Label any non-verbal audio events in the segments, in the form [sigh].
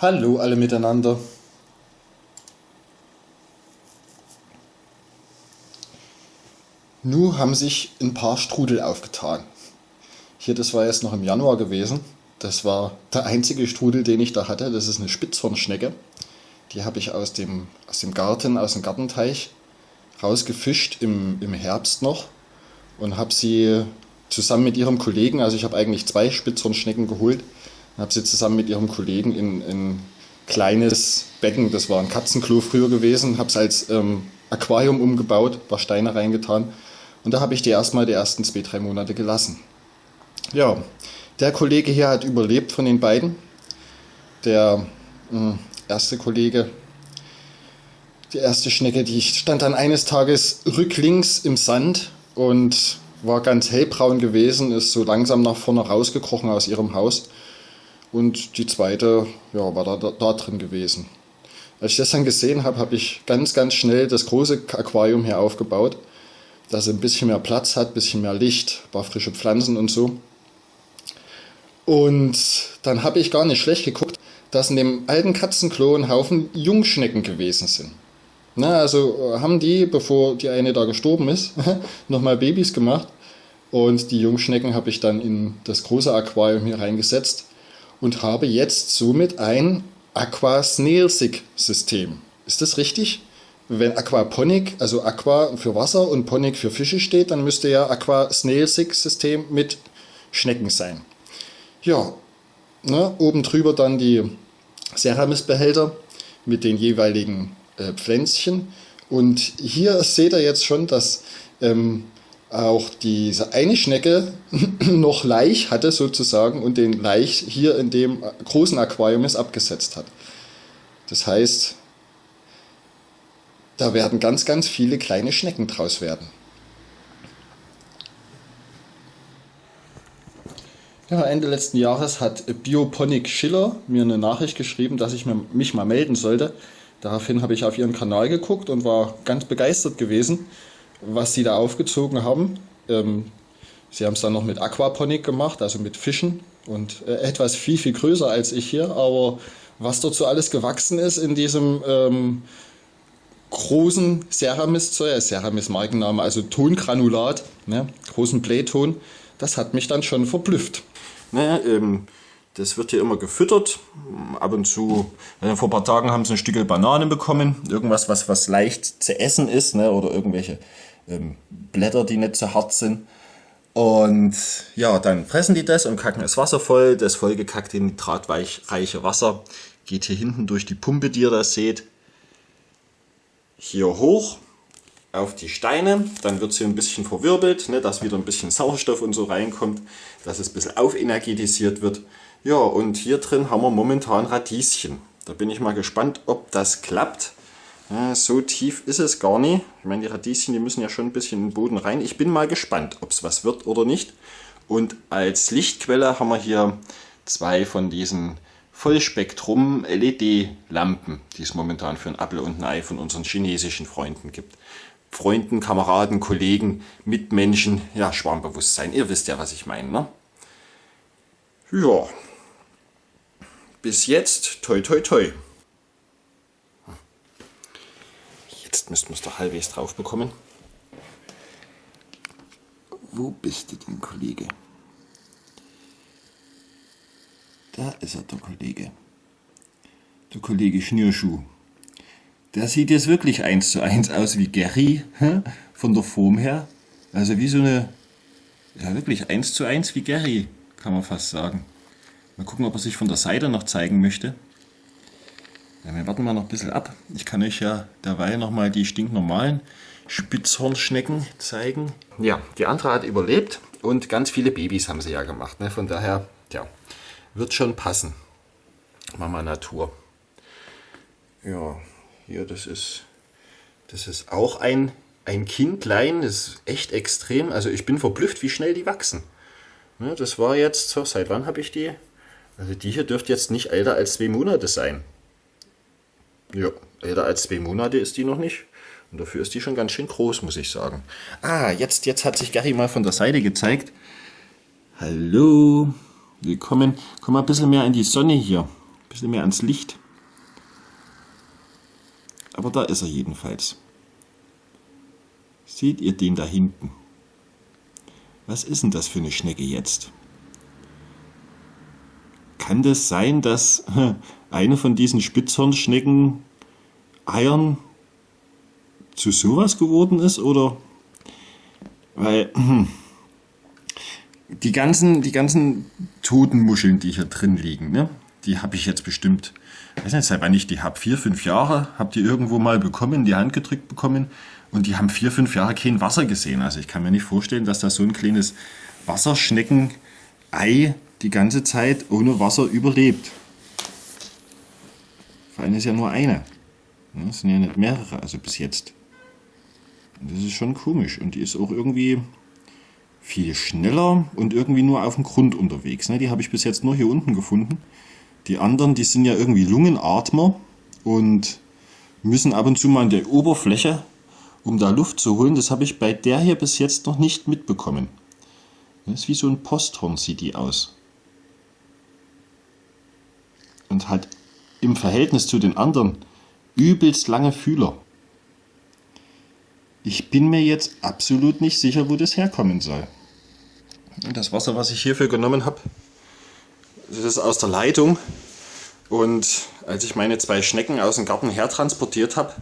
Hallo alle miteinander. Nun haben sich ein paar Strudel aufgetan. Hier, das war jetzt noch im Januar gewesen. Das war der einzige Strudel, den ich da hatte. Das ist eine Spitzhornschnecke. Die habe ich aus dem, aus dem Garten, aus dem Gartenteich rausgefischt im, im Herbst noch und habe sie zusammen mit ihrem Kollegen, also ich habe eigentlich zwei Spitzhornschnecken geholt, habe sie zusammen mit ihrem Kollegen in ein kleines Becken, das war ein Katzenklo früher gewesen, habe es als ähm, Aquarium umgebaut, paar Steine reingetan und da habe ich die erstmal die ersten zwei, drei Monate gelassen. Ja, der Kollege hier hat überlebt von den beiden. Der hm, erste Kollege, die erste Schnecke, die stand dann eines Tages rücklings im Sand und war ganz hellbraun gewesen, ist so langsam nach vorne rausgekrochen aus ihrem Haus und die zweite ja, war da, da, da drin gewesen. Als ich das dann gesehen habe, habe ich ganz, ganz schnell das große Aquarium hier aufgebaut, dass es ein bisschen mehr Platz hat, ein bisschen mehr Licht, ein paar frische Pflanzen und so. Und dann habe ich gar nicht schlecht geguckt, dass in dem alten Katzenklo ein Haufen Jungschnecken gewesen sind. Na, also äh, haben die, bevor die eine da gestorben ist, [laughs] nochmal Babys gemacht. Und die Jungschnecken habe ich dann in das große Aquarium hier reingesetzt und habe jetzt somit ein Aquasnelsig-System. Ist das richtig? Wenn Aquaponik, also Aqua für Wasser und Ponik für Fische steht, dann müsste ja Aquasnelsig-System mit Schnecken sein. Ja, ne, oben drüber dann die Ceramisbehälter mit den jeweiligen äh, Pflänzchen. Und hier seht ihr jetzt schon, dass ähm, auch diese eine Schnecke [clears throat] noch Laich hatte sozusagen und den Laich hier in dem großen Aquarium ist abgesetzt hat. Das heißt, da werden ganz, ganz viele kleine Schnecken draus werden. Ja, Ende letzten Jahres hat Bioponic Schiller mir eine Nachricht geschrieben, dass ich mich mal melden sollte. Daraufhin habe ich auf ihren Kanal geguckt und war ganz begeistert gewesen was sie da aufgezogen haben. Ähm, sie haben es dann noch mit Aquaponik gemacht, also mit Fischen und äh, etwas viel, viel größer als ich hier. Aber was dort so alles gewachsen ist in diesem ähm, großen Ceramis-Zeug, Ceramis Markenname, also Tongranulat, ne, großen Playton, das hat mich dann schon verblüfft. Ne, ähm, das wird hier immer gefüttert. Ab und zu, äh, vor ein paar Tagen haben sie ein Stück Banane bekommen. Irgendwas, was, was leicht zu essen ist, ne, oder irgendwelche ähm, Blätter, die nicht so hart sind. Und ja, dann fressen die das und kacken das Wasser voll. Das vollgekackte nitratreiche Wasser geht hier hinten durch die Pumpe, die ihr da seht, hier hoch auf die Steine. Dann wird sie ein bisschen verwirbelt, ne, dass wieder ein bisschen Sauerstoff und so reinkommt, dass es ein bisschen aufenergetisiert wird. Ja, und hier drin haben wir momentan Radieschen. Da bin ich mal gespannt, ob das klappt. Ja, so tief ist es gar nicht. Ich meine, die Radieschen, die müssen ja schon ein bisschen in den Boden rein. Ich bin mal gespannt, ob es was wird oder nicht. Und als Lichtquelle haben wir hier zwei von diesen Vollspektrum LED-Lampen, die es momentan für ein Apple und ein Ei von unseren chinesischen Freunden gibt. Freunden, Kameraden, Kollegen, Mitmenschen, ja, Schwarmbewusstsein. Ihr wisst ja, was ich meine, ne? Ja. Bis jetzt, toi toi toi. Jetzt müssten wir es doch halbwegs drauf bekommen. Wo bist du denn, Kollege? Da ist er, der Kollege. Der Kollege Schnürschuh. Der sieht jetzt wirklich eins zu eins aus wie Gary, von der Form her. Also wie so eine, ja wirklich eins zu eins wie Gary, kann man fast sagen. Mal gucken, ob er sich von der Seite noch zeigen möchte. Ja, wir warten mal noch ein bisschen ab. Ich kann euch ja derweil nochmal die stinknormalen Spitzhornschnecken zeigen. Ja, die andere hat überlebt und ganz viele Babys haben sie ja gemacht. Ne? Von daher, ja, wird schon passen. Mama Natur. Ja, hier, das ist, das ist auch ein, ein Kindlein. Das ist echt extrem. Also ich bin verblüfft, wie schnell die wachsen. Ne, das war jetzt, so, seit wann habe ich die? Also die hier dürfte jetzt nicht älter als zwei Monate sein. Ja, älter als zwei Monate ist die noch nicht. Und dafür ist die schon ganz schön groß, muss ich sagen. Ah, jetzt, jetzt hat sich Gary mal von der Seite gezeigt. Hallo, willkommen. Komm mal ein bisschen mehr in die Sonne hier. Ein bisschen mehr ans Licht. Aber da ist er jedenfalls. Seht ihr den da hinten? Was ist denn das für eine Schnecke jetzt? Kann das sein, dass eine von diesen Spitzhornschnecken Eiern zu sowas geworden ist? Oder weil die ganzen, die ganzen toten Muscheln, die hier drin liegen, ne? die habe ich jetzt bestimmt, weiß nicht, seit wann ich die habe, vier, fünf Jahre, habe die irgendwo mal bekommen, die Hand gedrückt bekommen und die haben vier, fünf Jahre kein Wasser gesehen. Also ich kann mir nicht vorstellen, dass da so ein kleines Wasserschnecken-Ei die ganze Zeit ohne Wasser überlebt. Vor allem ist ja nur eine. Das sind ja nicht mehrere, also bis jetzt. Und das ist schon komisch. Und die ist auch irgendwie viel schneller und irgendwie nur auf dem Grund unterwegs. Ne? Die habe ich bis jetzt nur hier unten gefunden. Die anderen, die sind ja irgendwie Lungenatmer und müssen ab und zu mal an der Oberfläche, um da Luft zu holen. Das habe ich bei der hier bis jetzt noch nicht mitbekommen. Das ist wie so ein Posthorn sieht die aus. Und hat im Verhältnis zu den anderen übelst lange Fühler. Ich bin mir jetzt absolut nicht sicher, wo das herkommen soll. Das Wasser, was ich hierfür genommen habe, das ist aus der Leitung. Und als ich meine zwei Schnecken aus dem Garten hertransportiert habe,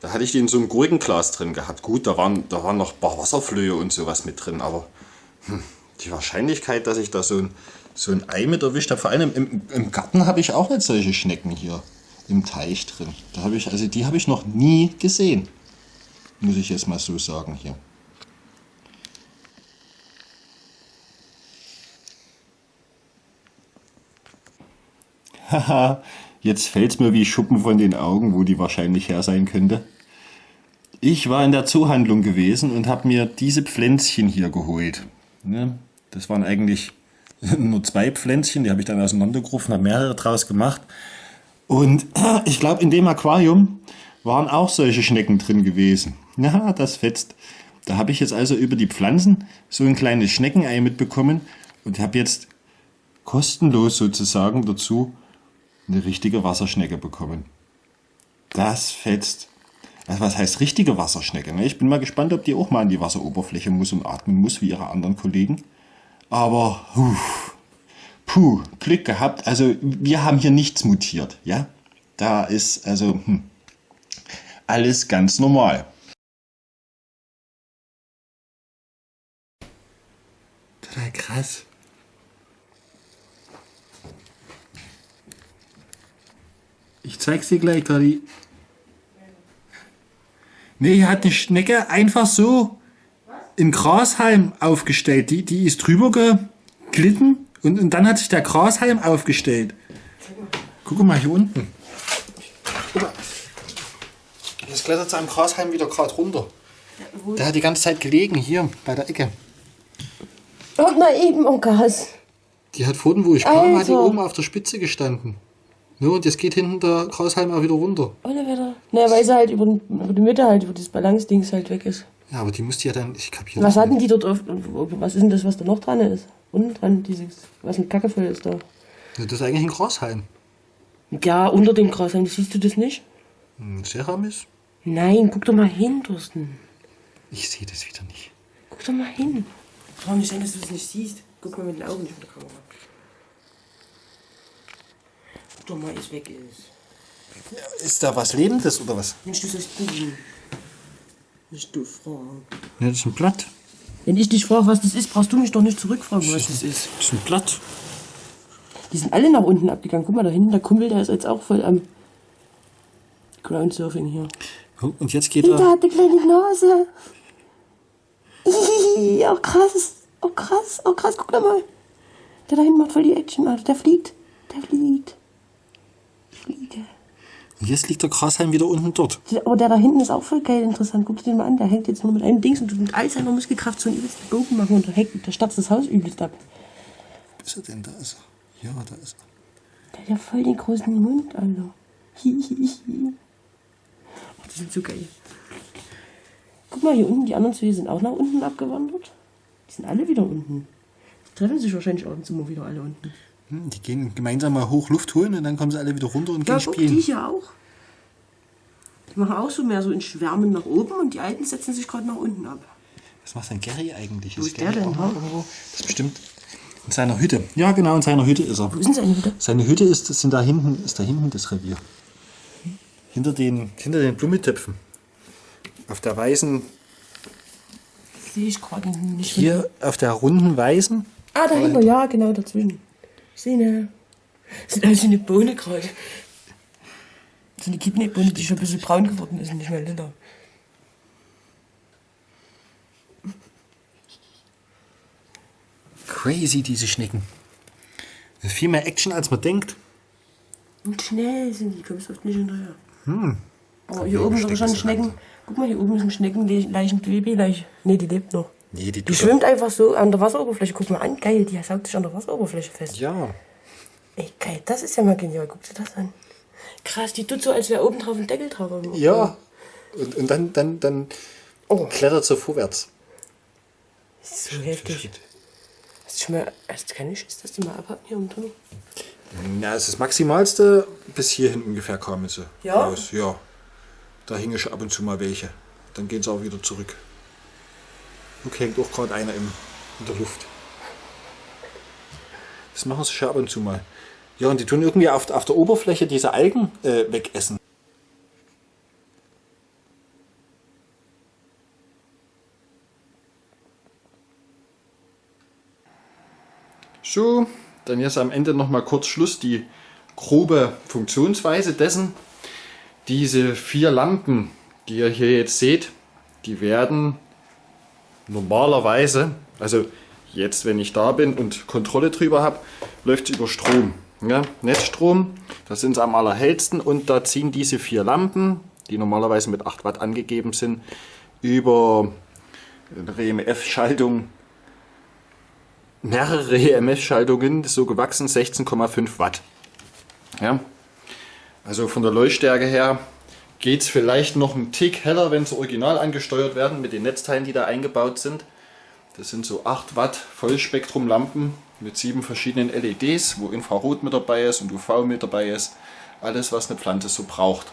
da hatte ich die in so einem Gurkenglas drin gehabt. Gut, da waren, da waren noch ein paar Wasserflöhe und sowas mit drin, aber hm, die Wahrscheinlichkeit, dass ich da so ein, so ein Ei mit erwischt habe, vor allem im, im Garten habe ich auch nicht solche Schnecken hier im Teich drin. Da habe ich, also die habe ich noch nie gesehen. Muss ich jetzt mal so sagen hier. Haha, jetzt fällt es mir wie Schuppen von den Augen, wo die wahrscheinlich her sein könnte. Ich war in der Zoohandlung gewesen und habe mir diese Pflänzchen hier geholt. Das waren eigentlich [laughs] nur zwei Pflänzchen, die habe ich dann auseinandergerufen, habe mehrere draus gemacht. Und [clears throat] ich glaube, in dem Aquarium waren auch solche Schnecken drin gewesen. [laughs] Ja, das fetzt. Da habe ich jetzt also über die Pflanzen so ein kleines Schneckenei mitbekommen und habe jetzt kostenlos sozusagen dazu eine richtige Wasserschnecke bekommen. Das fetzt. Also was heißt richtige Wasserschnecke? Ne? Ich bin mal gespannt, ob die auch mal an die Wasseroberfläche muss und atmen muss, wie ihre anderen Kollegen. Aber, puh, puh, Glück gehabt. Also wir haben hier nichts mutiert, ja. Da ist also hm, alles ganz normal. Total krass. Ich zeig's dir gleich, Toddy. Nee, hier hat eine Schnecke einfach so in Grashalm aufgestellt. Die, die ist drüber geglitten und, und dann hat sich der Grashalm aufgestellt. Guck mal hier unten. Guck mal. Jetzt klettert sie am Grashalm wieder gerade runter. Der hat die ganze Zeit gelegen, hier bei der Ecke. Oh, na eben, oh Gas. Die hat vorhin, wo ich kam, hat die oben auf der Spitze gestanden. Ja, und jetzt geht hinten der Grashalm auch wieder runter. Ohne Wetter. Na, weil sie halt über, über die Mitte halt, wo das Balance-Dings halt weg ist. Ja, aber die musste ja dann, ich kapiere Was hatten die dort auf, was ist denn das, was da noch dran ist? Unten dran, dieses, was mit Kacke voll ist da. Ja, das ist eigentlich ein Grashalm. Ja, unter dem Grashalm, siehst du das nicht? Ein Ceramis? Nein, guck doch mal hin, Thorsten. Ich sehe das wieder nicht. Guck doch mal hin. Kann nicht sein, dass du das nicht siehst. Guck mal mit den Augen nicht mit der Kamera. Guck doch mal, es weg ist. Ist da was Lebendes oder was? Mensch, du sollst googeln. Nicht du fragen. Ja, das ist ein Blatt. Wenn ich dich frage, was das ist, brauchst du mich doch nicht zurückfragen, was das ist. Das ist ein Blatt. Die sind alle nach unten abgegangen. Guck mal, da hinten, der Kumpel, der ist jetzt auch voll am Groundsurfing hier. Oh, und jetzt geht Der er. hat eine kleine Nase. [laughs] Oh krass. Oh krass, oh krass, guck doch mal. Der da hinten macht voll die Action, Alter. Der fliegt. Der fliegt. Fliege. Und jetzt liegt der Grashalm wieder unten dort. Aber der da hinten ist auch voll geil interessant. Guck dir den mal an. Der hängt jetzt nur mit einem Dings und mit all seiner Muskelkraft so einen übelsten Bogen machen und der, hängt, der startet das Haus übelst ab. Wo ist er denn? Da ist er. Ja, da ist er. Der hat ja voll den großen Mund, Alter. Hihihi. Oh, die sind so geil. Guck mal, hier unten, die anderen zwei sind auch nach unten abgewandert. Die sind alle wieder unten. Die treffen sich wahrscheinlich ab und zu mal wieder alle unten. Hm, die gehen gemeinsam mal hoch Luft holen und dann kommen sie alle wieder runter und Ja, gehen guck, spielen. die hier auch. Die machen auch so mehr so in Schwärmen nach oben und die Alten setzen sich gerade nach unten ab. Was macht denn Gary eigentlich? Wo ist der denn, auch ha? noch irgendwo? Das ist bestimmt in seiner Hütte. Ja, genau, in seiner Hütte ist er. Wo ist denn seine Hütte? Seine Hütte ist, sind da hinten, ist da hinten das Revier. Hinter den, hinter den Blumentöpfen. Auf der weißen, Sehe ich gerade nicht. hier auf der runden weißen. Ah, dahinter, ja, genau, dazwischen. Eine. Das ist also eine Bohne gerade. So eine Kidneybohne, die schon ein bisschen braun geworden ist und nicht mehr lila. Crazy, diese Schnecken. Das ist viel mehr Action, als man denkt. Und schnell sind die, kommst oft nicht hinterher. Hm. Aber hier oben sind schon Schnecken. Guck mal, hier oben ist ein Schneckenleichen, Babyleiche. Nee, die lebt noch. Nee, die Die schwimmt einfach so an der Wasseroberfläche. Guck mal an, geil, die saugt sich an der Wasseroberfläche fest. Ja. Ey, geil, das ist ja mal genial. Guck dir das an. Krass, die tut so, als wäre oben drauf ein Deckel drauf. Ja. Und, und dann, dann, dann Oh. klettert sie vorwärts. So heftig. Hast du schon mal, hast du keine Schiss, dass die mal abhaben hier unten? Na, es ist das Maximalste. Bis hierhin ungefähr kamen sie Ja? raus. Ja. Da hingen schon ab und zu mal welche. Dann gehen sie auch wieder zurück. Guck, hängt auch gerade einer im, in der Luft. Das machen sie schon ab und zu mal. Ja, und die tun irgendwie auf, auf der Oberfläche diese Algen äh, wegessen. So, dann jetzt am Ende noch mal kurz Schluss die grobe Funktionsweise dessen. Diese vier Lampen, die ihr hier jetzt seht, die werden normalerweise, also jetzt wenn ich da bin und Kontrolle drüber habe, läuft es über Strom. Ja, Netzstrom, da sind am allerhellsten und da ziehen diese vier Lampen, die normalerweise mit 8 Watt angegeben sind, über eine EMF-Schaltung mehrere EMF-Schaltungen, so gewachsen 16,5 Watt. Ja. Also von der Leuchtstärke her geht es vielleicht noch einen Tick heller, wenn sie original angesteuert werden mit den Netzteilen, die da eingebaut sind. Das sind so 8 Watt Vollspektrumlampen mit sieben verschiedenen LEDs, wo Infrarot mit dabei ist und UV mit dabei ist. Alles, was eine Pflanze so braucht.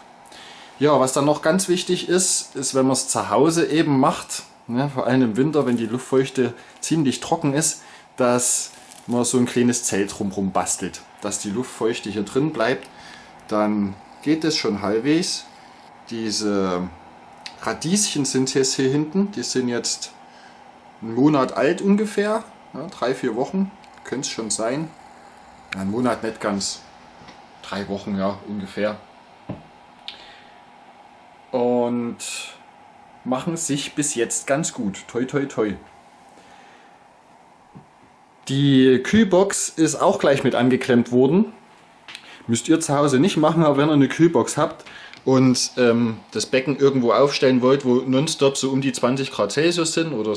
Ja, was dann noch ganz wichtig ist, ist, wenn man es zu Hause eben macht, ne, vor allem im Winter, wenn die Luftfeuchte ziemlich trocken ist, dass man so ein kleines Zelt drumherum bastelt, dass die Luftfeuchte hier drin bleibt. Dann geht es schon halbwegs. Diese Radieschen sind jetzt hier hinten, die sind jetzt einen Monat alt ungefähr, ja, drei, vier Wochen, könnte es schon sein. Ja, ein Monat nicht ganz, drei Wochen ja ungefähr. Und machen sich bis jetzt ganz gut. Toi, toi, toi. Die Kühlbox ist auch gleich mit angeklemmt worden. Müsst ihr zu Hause nicht machen, aber wenn ihr eine Kühlbox habt und ähm, das Becken irgendwo aufstellen wollt, wo nonstop so um die 20 Grad Celsius sind oder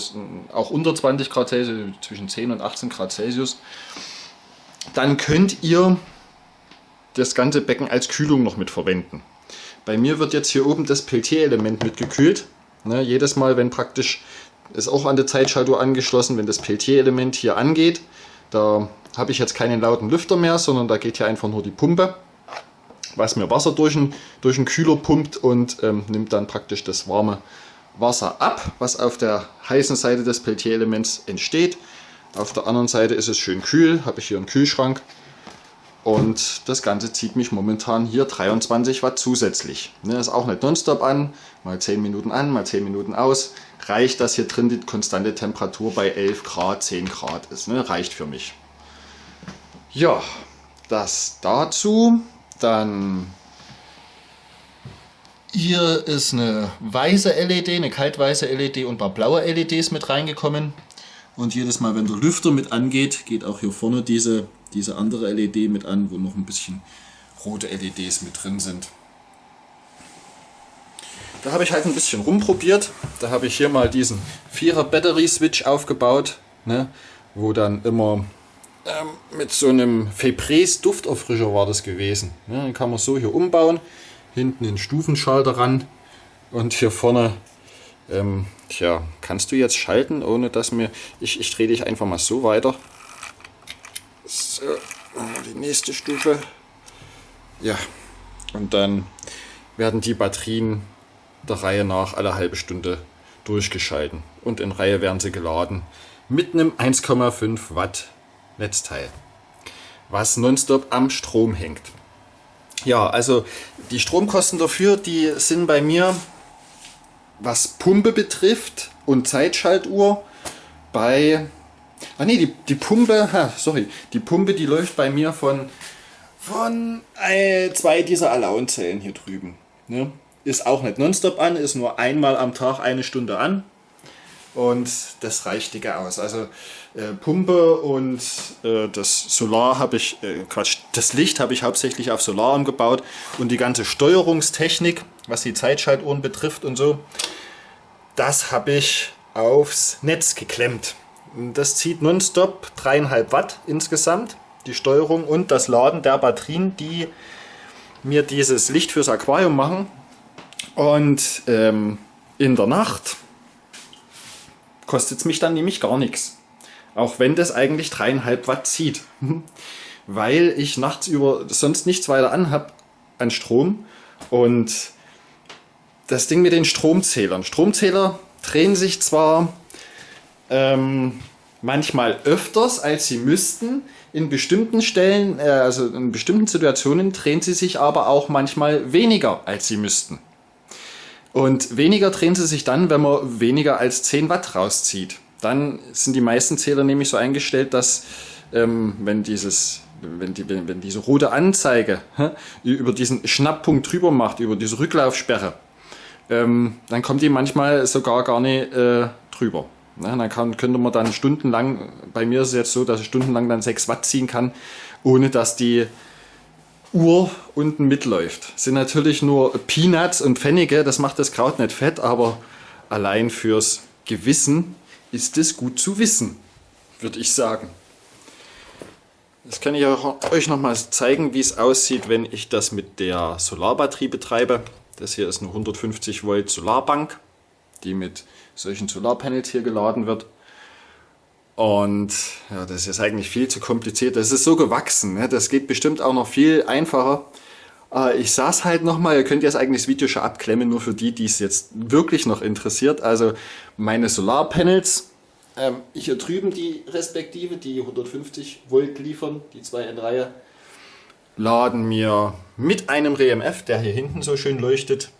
auch unter 20 Grad Celsius, zwischen 10 und 18 Grad Celsius, dann könnt ihr das ganze Becken als Kühlung noch mit verwenden. Bei mir wird jetzt hier oben das Peltier-Element mitgekühlt. Ne, jedes Mal, wenn praktisch, ist auch an der Zeitschaltuhr angeschlossen, wenn das Peltier-Element hier angeht, da habe ich jetzt keinen lauten Lüfter mehr, sondern da geht hier einfach nur die Pumpe, was mir Wasser durch den, durch den Kühler pumpt und ähm, nimmt dann praktisch das warme Wasser ab, was auf der heißen Seite des Peltier-Elements entsteht. Auf der anderen Seite ist es schön kühl, habe ich hier einen Kühlschrank und das Ganze zieht mich momentan hier 23 Watt zusätzlich. Ne, ist auch nicht nonstop an, mal 10 Minuten an, mal 10 Minuten aus. Reicht, dass hier drin die konstante Temperatur bei 11 Grad, 10 Grad ist. Ne? Reicht für mich. Ja, das dazu. Dann hier ist eine weiße LED, eine kaltweiße LED und ein paar blaue LEDs mit reingekommen. Und jedes Mal, wenn der Lüfter mit angeht, geht auch hier vorne diese, diese andere LED mit an, wo noch ein bisschen rote LEDs mit drin sind. Da habe ich halt ein bisschen rumprobiert. Da habe ich hier mal diesen 4er Battery Switch aufgebaut, ne, wo dann immer ähm, mit so einem Febreze Dufterfrischer war das gewesen. Ne, den kann man so hier umbauen. Hinten einen Stufenschalter ran und hier vorne ähm, tja, kannst du jetzt schalten, ohne dass mir... Ich, ich drehe dich einfach mal so weiter. So, die nächste Stufe. Ja, und dann werden die Batterien der Reihe nach alle halbe Stunde durchgeschalten und in Reihe werden sie geladen mit einem 1,5 Watt Netzteil, was nonstop am Strom hängt. Ja, also die Stromkosten dafür, die sind bei mir, was Pumpe betrifft und Zeitschaltuhr, bei... Ah nee, die, die Pumpe, ha, sorry, die Pumpe, die läuft bei mir von, von äh, zwei dieser Allowance-Zellen hier drüben. Ne? Ist auch nicht nonstop an, ist nur einmal am Tag eine Stunde an. Und das reicht dicke aus. Also äh, Pumpe und äh, das Solar habe ich, äh, Quatsch, das Licht habe ich hauptsächlich auf Solar umgebaut und die ganze Steuerungstechnik, was die Zeitschaltuhren betrifft und so, das habe ich aufs Netz geklemmt. Das zieht nonstop 3,5 Watt insgesamt, die Steuerung und das Laden der Batterien, die mir dieses Licht fürs Aquarium machen. Und ähm, in der Nacht kostet es mich dann nämlich gar nichts. Auch wenn das eigentlich dreieinhalb Watt zieht. [laughs] Weil ich nachts über sonst nichts weiter anhab an Strom. Und das Ding mit den Stromzählern. Stromzähler drehen sich zwar ähm, manchmal öfters, als sie müssten. In bestimmten Stellen, äh, also in bestimmten Situationen drehen sie sich aber auch manchmal weniger, als sie müssten. Und weniger drehen sie sich dann, wenn man weniger als 10 Watt rauszieht. Dann sind die meisten Zähler nämlich so eingestellt, dass ähm, wenn dieses wenn, die, wenn, wenn diese rote Anzeige hä, über diesen Schnapppunkt drüber macht, über diese Rücklaufsperre, ähm, dann kommt die manchmal sogar gar nicht äh, drüber. Ne, dann kann, könnte man dann stundenlang, bei mir ist es jetzt so, dass ich stundenlang dann 6 Watt ziehen kann, ohne dass die Uhr unten mitläuft. Sind natürlich nur Peanuts und Pfennige, das macht das Kraut nicht fett, aber allein fürs Gewissen ist es gut zu wissen, würde ich sagen. Das kann ich euch noch mal zeigen, wie es aussieht, wenn ich das mit der Solarbatterie betreibe. Das hier ist eine 150 Volt Solarbank, die mit solchen Solarpanels hier geladen wird. Und ja, das ist eigentlich viel zu kompliziert. Das ist so gewachsen. Ne? Das geht bestimmt auch noch viel einfacher. Äh, ich saß halt nochmal, ihr könnt jetzt eigentlich das Video schon abklemmen, nur für die, die es jetzt wirklich noch interessiert. Also meine Solarpanels, ähm, hier drüben die respektive, die 150 Volt liefern, die zwei in Reihe, laden mir mit einem RMF, der hier hinten so schön leuchtet,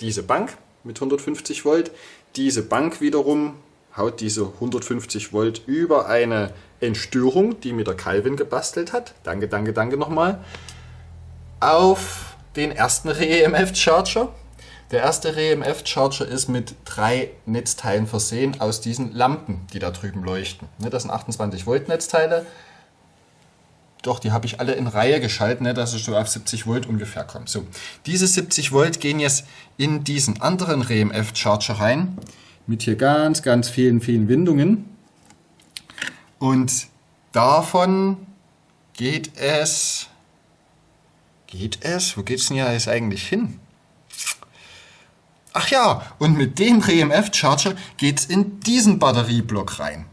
diese Bank mit 150 Volt. Diese Bank wiederum haut diese 150 Volt über eine Entstörung, die mir der Calvin gebastelt hat, danke, danke, danke nochmal, auf den ersten REMF Charger. Der erste REMF Charger ist mit drei Netzteilen versehen aus diesen Lampen, die da drüben leuchten. Ne, das sind 28 Volt Netzteile. Doch, die habe ich alle in Reihe geschaltet, ne, dass ich so auf 70 Volt ungefähr komme. So, diese 70 Volt gehen jetzt in diesen anderen REMF Charger rein mit hier ganz, ganz vielen, vielen Windungen. Und davon geht es, geht es, wo geht es denn ja jetzt eigentlich hin? Ach ja, und mit dem RMF-Charger geht es in diesen Batterieblock rein.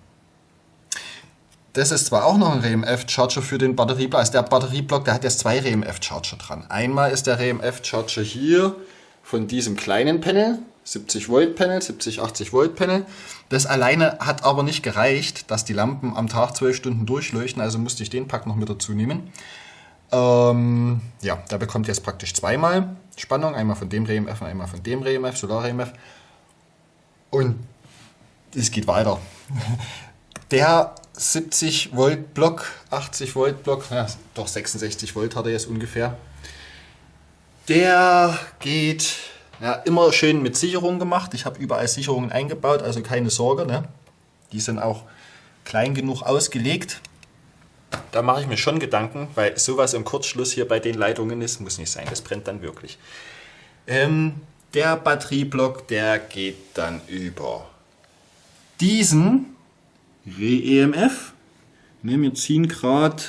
Das ist zwar auch noch ein RMF-Charger für den Batterieblock, also der Batterieblock, der hat jetzt zwei RMF-Charger dran. Einmal ist der RMF-Charger hier von diesem kleinen Panel, 70 Volt Panel, 70, 80 Volt Panel. Das alleine hat aber nicht gereicht, dass die Lampen am Tag 12 Stunden durchleuchten, also musste ich den Pack noch mit dazu nehmen. Ähm, ja, da bekommt ihr jetzt praktisch zweimal Spannung, einmal von dem RMF und einmal von dem RMF, Solar RMF. Und es geht weiter. [laughs] Der 70 Volt Block, 80 Volt Block, ja, doch 66 Volt hat er jetzt ungefähr. Der geht ja, immer schön mit Sicherung gemacht. Ich habe überall Sicherungen eingebaut, also keine Sorge. Ne? Die sind auch klein genug ausgelegt. Da mache ich mir schon Gedanken, weil sowas im Kurzschluss hier bei den Leitungen ist, muss nicht sein. Das brennt dann wirklich. Ähm, der Batterieblock, der geht dann über diesen REMF. Ne, wir ziehen gerade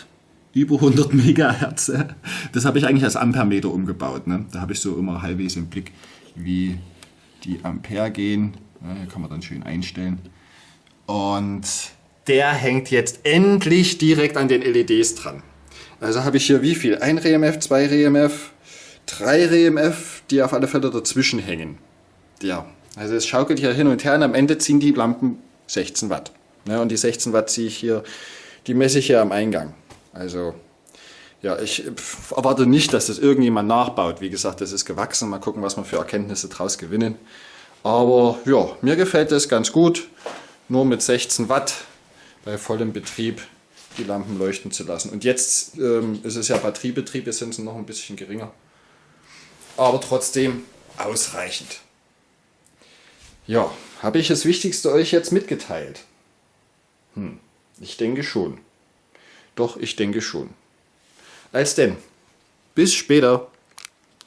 über 100 Megahertz. Das habe ich eigentlich als Ampermeter umgebaut. Ne? Da habe ich so immer halbwegs im Blick, wie die Ampere gehen. Ja, kann man dann schön einstellen. Und der hängt jetzt endlich direkt an den LEDs dran. Also habe ich hier wie viel? Ein RMF, zwei RMF, drei RMF, die auf alle Fälle dazwischen hängen. Ja, also es schaukelt hier hin und her und am Ende ziehen die Lampen 16 Watt. Ja, und die 16 Watt ziehe ich hier, die messe ich hier am Eingang. Also ja, ich erwarte nicht, dass das irgendjemand nachbaut. Wie gesagt, das ist gewachsen. Mal gucken, was wir für Erkenntnisse daraus gewinnen. Aber ja, mir gefällt das ganz gut. Nur mit 16 Watt bei vollem Betrieb die Lampen leuchten zu lassen. Und jetzt ähm, ist es ja Batteriebetrieb, jetzt sind sie noch ein bisschen geringer. Aber trotzdem ausreichend. Ja, habe ich das Wichtigste euch jetzt mitgeteilt? Hm, ich denke schon. Doch, ich denke schon. Als denn. Bis später.